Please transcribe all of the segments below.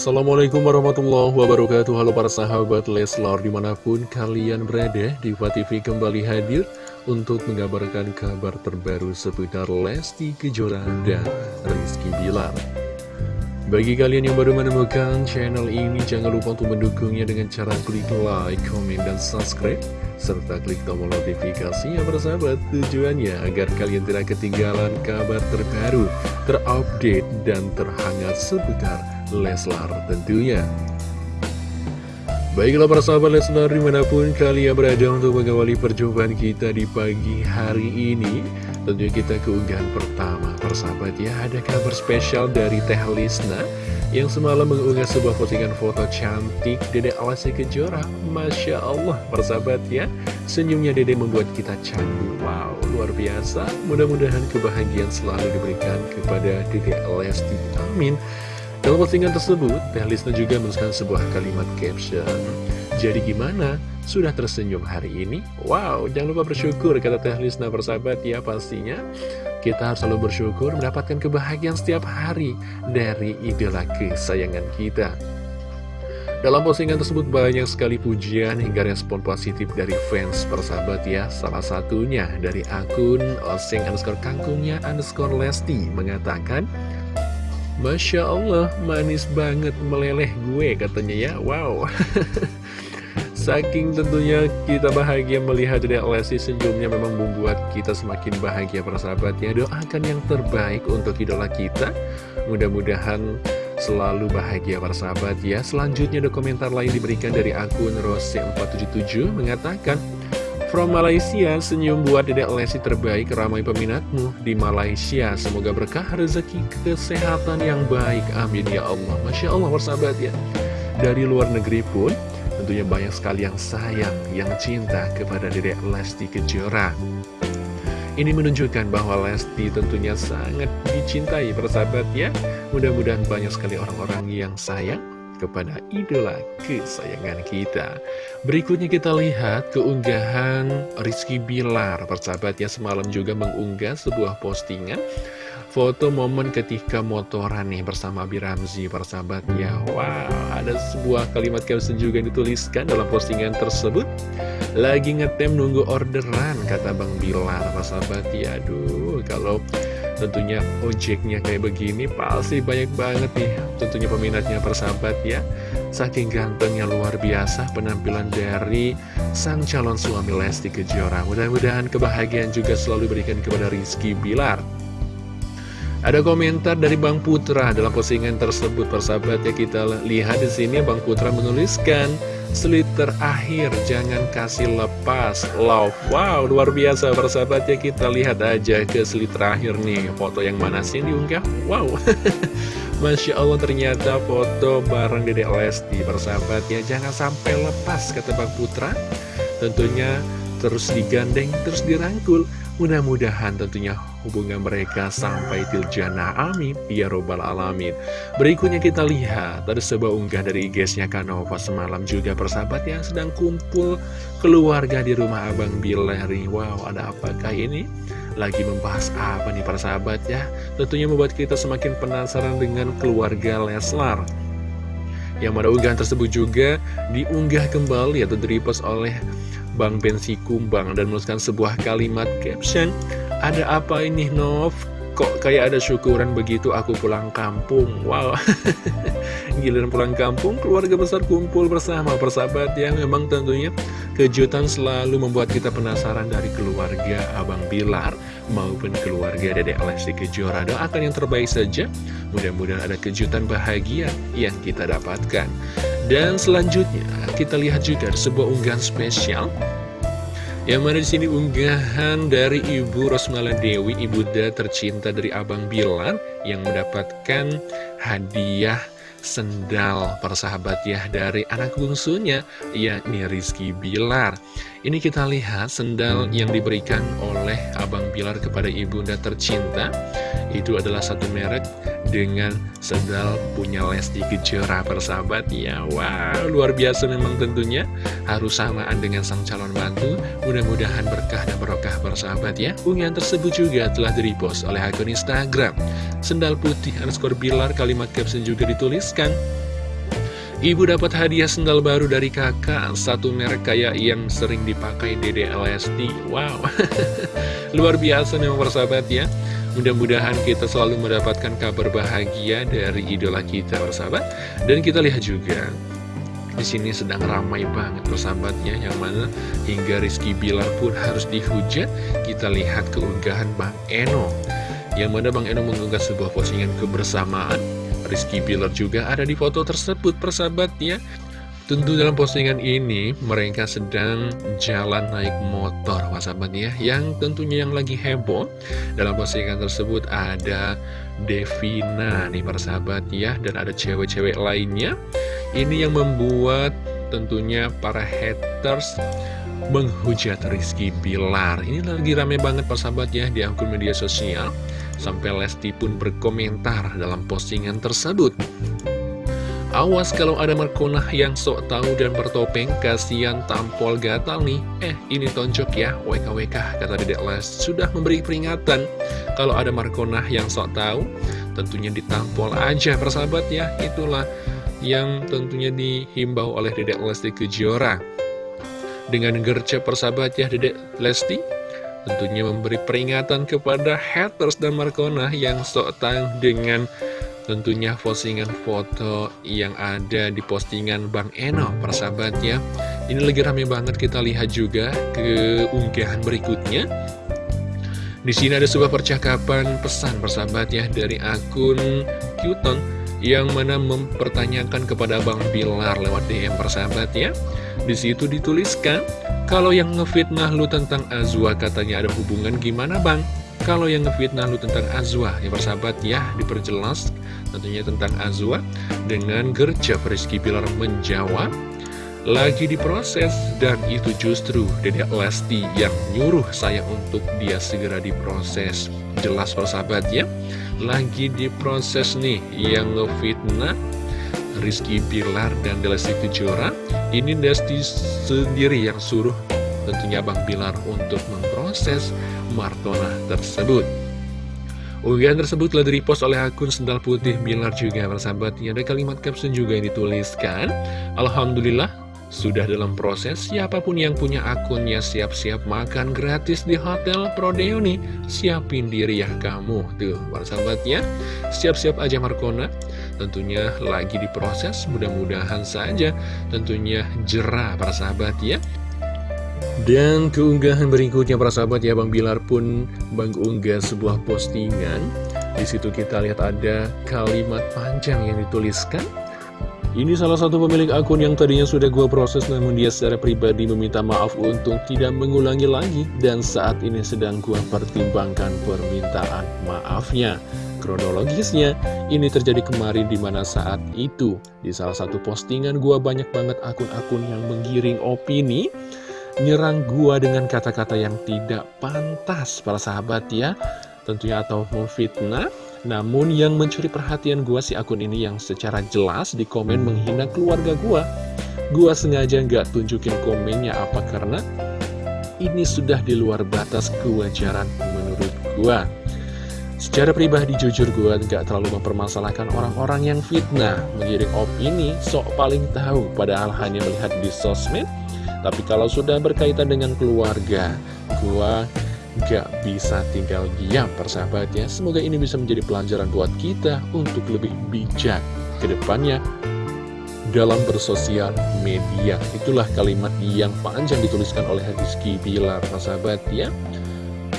Assalamualaikum warahmatullahi wabarakatuh. Halo para sahabat Leslar di mana pun kalian berada Diva TV kembali hadir untuk mengabarkan kabar terbaru seputar Lesti Kejora dan Rizky Bilar. Bagi kalian yang baru menemukan channel ini jangan lupa untuk mendukungnya dengan cara klik like, comment, dan subscribe serta klik tombol notifikasi ya sahabat. Tujuannya agar kalian tidak ketinggalan kabar terbaru, terupdate, dan terhangat seputar Leslar tentunya. Baiklah para sahabat Leslar di mana pun kalian berada untuk mengawali perjumpaan kita di pagi hari ini Tentunya kita keunggahan pertama. Persahabat ya ada kabar spesial dari Teh Lisna Yang semalam mengunggah sebuah postingan foto cantik Dede Alasi Kejora. Masya Allah persahabat ya Senyumnya Dede membuat kita candu. Wow luar biasa. Mudah-mudahan kebahagiaan selalu diberikan kepada Dede Lesti. Amin dalam postingan tersebut, Teh Lisna juga menuliskan sebuah kalimat caption. Jadi gimana? Sudah tersenyum hari ini? Wow, jangan lupa bersyukur, kata Teh Lisna bersahabat ya pastinya. Kita harus selalu bersyukur mendapatkan kebahagiaan setiap hari dari idola kesayangan kita. Dalam postingan tersebut banyak sekali pujian hingga respon positif dari fans persahabat ya Salah satunya dari akun oseng underscore kangkungnya underscore lesti mengatakan Masya Allah, manis banget meleleh gue katanya ya, wow. Saking tentunya kita bahagia melihat Dedek Lesti senyumnya memang membuat kita semakin bahagia persahabatnya Doakan yang terbaik untuk idola kita. Mudah-mudahan selalu bahagia persahabat ya. Selanjutnya ada komentar lain diberikan dari akun Rose477 mengatakan From Malaysia, senyum buat Dedek Lesti terbaik ramai peminatmu di Malaysia. Semoga berkah rezeki kesehatan yang baik. Amin ya Allah. Masya Allah persahabat ya. Dari luar negeri pun tentunya banyak sekali yang sayang, yang cinta kepada Dedek Lesti Kejora. Ini menunjukkan bahwa Lesti tentunya sangat dicintai persahabat ya. Mudah-mudahan banyak sekali orang-orang yang sayang kepada idola kesayangan kita. Berikutnya kita lihat keunggahan Rizky Bilar. Persahabat ya semalam juga mengunggah sebuah postingan foto momen ketika motoran nih bersama Biramzi persahabat ya wow ada sebuah kalimat caption juga dituliskan dalam postingan tersebut lagi ngetem nunggu orderan kata Bang Bilar persahabat ya aduh kalau tentunya ojeknya kayak begini pasti banyak banget nih. Tentunya peminatnya persahabat ya. Saking gantengnya luar biasa penampilan dari sang calon suami Lesti Kejora. Mudah-mudahan kebahagiaan juga selalu diberikan kepada Rizky Bilar. Ada komentar dari Bang Putra dalam postingan tersebut persahabat ya. Kita lihat di sini Bang Putra menuliskan Seliter akhir, jangan kasih lepas. Love, wow luar biasa. Persahabat ya Kita lihat aja ke seliter akhir nih. Foto yang mana sih diunggah Wow. Masya Allah ternyata foto bareng Dede Lesti. Persahabat ya Jangan sampai lepas kata Bang Putra. Tentunya terus digandeng, terus dirangkul Mudah-mudahan tentunya hubungan mereka sampai tiljana amin. Ya robbal alamin. Berikutnya kita lihat ada sebuah unggah dari IG-nya Kanova semalam juga persahabat yang sedang kumpul keluarga di rumah Abang Bileri Wow ada apakah ini? Lagi membahas apa nih persahabat ya? Tentunya membuat kita semakin penasaran dengan keluarga Leslar. Yang mana unggahan tersebut juga diunggah kembali atau direpost oleh Bang Bensi Kumbang dan menuliskan sebuah kalimat caption Ada apa ini Nov? Kok kayak ada syukuran begitu aku pulang kampung? Wow. Giliran pulang kampung keluarga besar kumpul bersama persahabat yang memang tentunya kejutan selalu membuat kita penasaran dari keluarga Abang Bilar maupun keluarga Dedek Lesti Kejora. Doakan yang terbaik saja. Mudah-mudahan ada kejutan bahagia yang kita dapatkan dan selanjutnya kita lihat juga sebuah unggahan spesial. Yang mana di sini unggahan dari Ibu Rosmala Dewi, ibunda tercinta dari Abang Bilar yang mendapatkan hadiah sendal persahabat ya dari anak bungsunya yakni Rizky Bilar. Ini kita lihat sendal yang diberikan oleh Abang Bilar kepada ibunda tercinta. Itu adalah satu merek dengan sendal punya Lesti Kejora persahabat ya wow luar biasa memang tentunya. Harus samaan dengan sang calon mantu. Mudah-mudahan berkah dan berkah persahabat ya. Unggahan tersebut juga telah direpost oleh akun Instagram. Sendal putih underscore bilar kalimat caption juga dituliskan. Ibu dapat hadiah sendal baru dari kakak Satu merek kayak yang sering dipakai Dede Lesti. Wow. Luar biasa memang persahabat ya Mudah-mudahan kita selalu mendapatkan kabar bahagia dari idola kita persahabat. Dan kita lihat juga di sini sedang ramai banget persahabatnya yang mana hingga Rizky Bilar pun harus dihujat. Kita lihat keunggahan Bang Eno yang mana Bang Eno mengunggah sebuah postingan kebersamaan. Rizky Bilar juga ada di foto tersebut persahabat ya Tentu dalam postingan ini mereka sedang jalan naik motor persahabat ya. Yang tentunya yang lagi heboh dalam postingan tersebut ada Devina nih persahabat ya. Dan ada cewek-cewek lainnya. Ini yang membuat tentunya para haters menghujat Rizky Bilar. Ini lagi rame banget persahabat ya di akun media sosial. Sampai Lesti pun berkomentar dalam postingan tersebut. Awas kalau ada Markonah yang sok tahu dan bertopeng, kasihan tampol gatal nih. Eh, ini tonjok ya, WKWK, kata Dedek Les. Sudah memberi peringatan, kalau ada Markonah yang sok tahu, tentunya ditampol aja, persahabat ya. Itulah yang tentunya dihimbau oleh Dedek Lesti Kejora. Dengan gercep persahabat ya Dedek Lesti, tentunya memberi peringatan kepada haters dan Markona yang sok tang dengan tentunya postingan foto yang ada di postingan Bang Eno persahabatnya ini lagi rame banget kita lihat juga ke unggahan berikutnya. Di sini ada sebuah percakapan pesan persahabat ya dari akun Qton yang mana mempertanyakan kepada Bang Bilar lewat DM persahabat ya di situ dituliskan kalau yang ngefitnah lu tentang Azwa katanya ada hubungan gimana bang? Kalau yang ngefitnah lu tentang Azwa, ya persahabat ya, diperjelas tentunya tentang Azwa dengan gercep Rizky Pilar menjawab lagi diproses dan itu justru Dedek Lesti yang nyuruh saya untuk dia segera diproses. Jelas persahabat ya. Lagi diproses nih yang ngefitnah Rizky Pilar dan Lesti Kejora ini Desti sendiri yang suruh tentunya Bang Bilar untuk memproses Martona tersebut. Unggahan tersebut telah direpost oleh akun Sendal Putih Bilar juga persahabatnya. Ada kalimat caption juga yang dituliskan. Alhamdulillah sudah dalam proses, siapa pun yang punya akunnya siap-siap makan gratis di Hotel Prodeo nih. Siapin diri ya kamu. Tuh, para sahabatnya, siap-siap aja Markona. Tentunya lagi diproses, mudah-mudahan saja tentunya jerah para sahabat ya. Dan keunggahan berikutnya para sahabat ya Bang Bilar pun Bang unggah sebuah postingan. Di situ kita lihat ada kalimat panjang yang dituliskan ini salah satu pemilik akun yang tadinya sudah gua proses namun dia secara pribadi meminta maaf untuk tidak mengulangi lagi dan saat ini sedang gua pertimbangkan permintaan maafnya. Kronologisnya, ini terjadi kemarin di mana saat itu di salah satu postingan gua banyak banget akun-akun yang menggiring opini nyerang gua dengan kata-kata yang tidak pantas para sahabat ya tentunya atau memfitnah namun yang mencuri perhatian gua si akun ini yang secara jelas di komen menghina keluarga gua. Gua sengaja nggak tunjukin komennya apa karena ini sudah di luar batas kewajaran menurut gua. Secara pribadi jujur gua nggak terlalu mempermasalahkan orang-orang yang fitnah, mengiring opini, sok paling tahu padahal hanya melihat di sosmed. Tapi kalau sudah berkaitan dengan keluarga, gua gak bisa tinggal diam persahabatnya. Semoga ini bisa menjadi pelajaran buat kita untuk lebih bijak ke depannya dalam bersosial media. Itulah kalimat yang panjang dituliskan oleh Rizky Bilar persahabat ya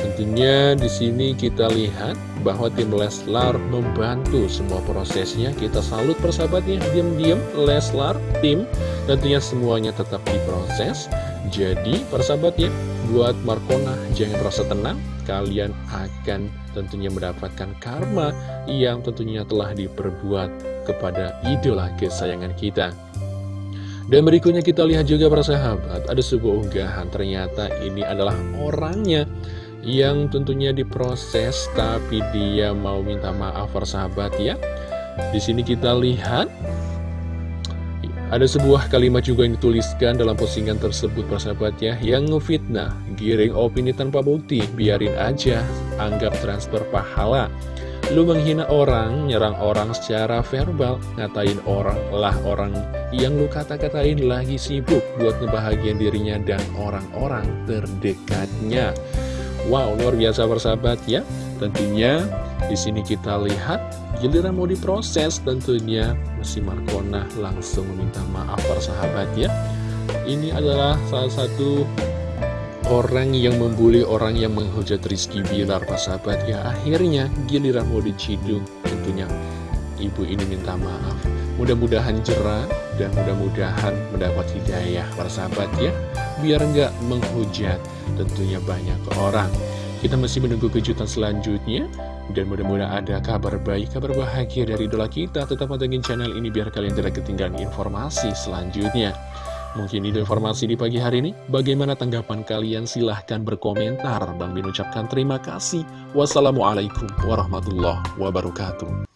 Tentunya di sini kita lihat bahwa tim Leslar membantu semua prosesnya. Kita salut persahabatnya, diam-diam Leslar, tim, tentunya semuanya tetap diproses. Jadi persahabatnya, buat Markona jangan merasa tenang, kalian akan tentunya mendapatkan karma yang tentunya telah diperbuat kepada idola kesayangan kita. Dan berikutnya kita lihat juga para sahabat, ada sebuah unggahan, ternyata ini adalah orangnya yang tentunya diproses tapi dia mau minta maaf persahabat ya. Di sini kita lihat ada sebuah kalimat juga yang dituliskan dalam postingan tersebut persahabat ya Yang ngefitnah, giring opini tanpa bukti, biarin aja, anggap transfer pahala Lu menghina orang, nyerang orang secara verbal, ngatain orang lah orang yang lu kata-katain lagi sibuk buat ngebahagiain dirinya dan orang-orang terdekatnya. Wow, luar biasa bersahabat ya. Tentunya di sini kita lihat giliran mau diproses tentunya Messi Markona langsung meminta maaf persahabat ya. Ini adalah salah satu orang yang membuli orang yang menghujat Rizky Bilar persahabat ya. Akhirnya giliran mau dicidung tentunya ibu ini minta maaf. Mudah-mudahan jerah dan mudah-mudahan mendapat hidayah persahabat ya. Biar nggak menghujat tentunya banyak orang. Kita masih menunggu kejutan selanjutnya. Dan mudah-mudahan ada kabar baik, kabar bahagia dari idola kita. Tetap pantengin channel ini biar kalian tidak ketinggalan informasi selanjutnya. Mungkin itu informasi di pagi hari ini. Bagaimana tanggapan kalian? Silahkan berkomentar. Bang Bin ucapkan terima kasih. Wassalamualaikum warahmatullahi wabarakatuh.